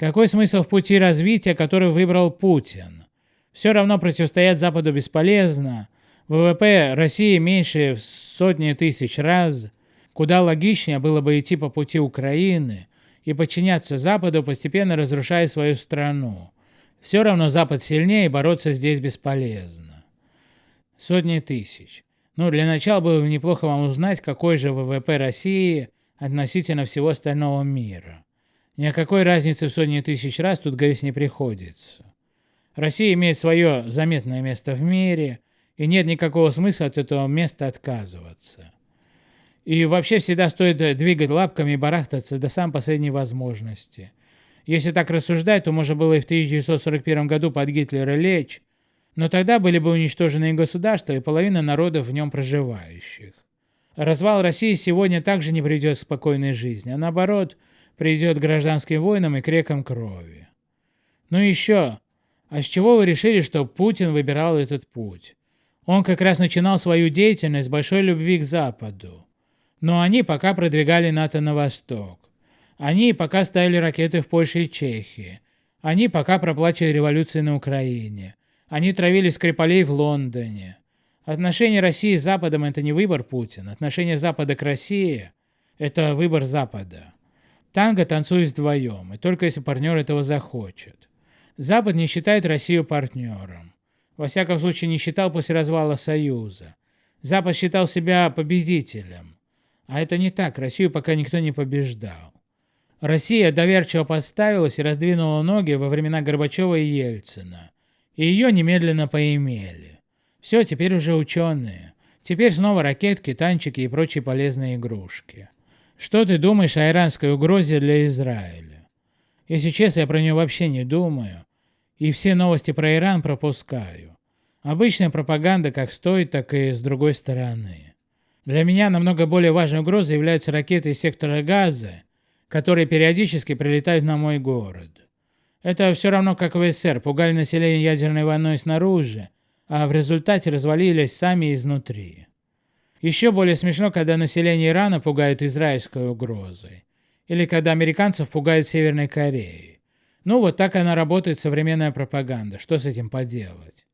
Какой смысл в пути развития, который выбрал Путин? Все равно противостоять Западу бесполезно. ВВП России меньше в сотни тысяч раз. Куда логичнее было бы идти по пути Украины и подчиняться Западу, постепенно разрушая свою страну. Все равно Запад сильнее, и бороться здесь бесполезно. Сотни тысяч. Ну, для начала было бы неплохо вам узнать, какой же ВВП России относительно всего остального мира. Ни о какой разнице в сотни тысяч раз тут говорить не приходится. Россия имеет свое заметное место в мире, и нет никакого смысла от этого места отказываться. И вообще всегда стоит двигать лапками и барахтаться до самой последней возможности. Если так рассуждать, то можно было и в 1941 году под Гитлера лечь, но тогда были бы уничтожены и государства, и половина народов в нем проживающих. Развал России сегодня также не приведет к спокойной жизни, а наоборот, приведет к гражданским войнам и к рекам крови. Ну еще, а с чего вы решили, что Путин выбирал этот путь? Он как раз начинал свою деятельность с большой любви к Западу. Но они пока продвигали НАТО на восток. Они пока ставили ракеты в Польше и Чехии. Они пока проплачивали революции на Украине. Они травили Скрипалей в Лондоне. Отношения России с Западом – это не выбор Путина. Отношения Запада к России – это выбор Запада. Танго танцует вдвоем, и только если партнер этого захочет. Запад не считает Россию партнером. Во всяком случае, не считал после развала Союза. Запад считал себя победителем. А это не так, Россию пока никто не побеждал. Россия доверчиво подставилась и раздвинула ноги во времена Горбачева и Ельцина. И ее немедленно поимели. Все, теперь уже ученые. Теперь снова ракетки, танчики и прочие полезные игрушки. Что ты думаешь о иранской угрозе для Израиля? Если честно, я про нее вообще не думаю. И все новости про Иран пропускаю. Обычная пропаганда как с той, так и с другой стороны. Для меня намного более важной угрозой являются ракеты из сектора газа, которые периодически прилетают на мой город. Это все равно как в СССР, пугали население ядерной войной снаружи, а в результате развалились сами изнутри. Еще более смешно, когда население Ирана пугают израильской угрозой, или когда американцев пугают Северной Кореей. Ну вот так она работает современная пропаганда, что с этим поделать?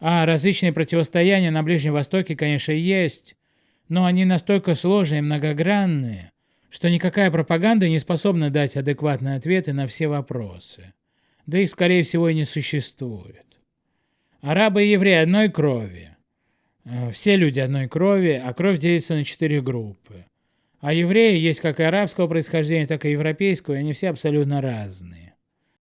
А различные противостояния на Ближнем Востоке, конечно, есть, но они настолько сложные и многогранные, что никакая пропаганда не способна дать адекватные ответы на все вопросы. Да их, скорее всего, и не существует. Арабы и евреи одной крови. Э, все люди одной крови, а кровь делится на четыре группы. А евреи есть как и арабского происхождения, так и европейского, и они все абсолютно разные.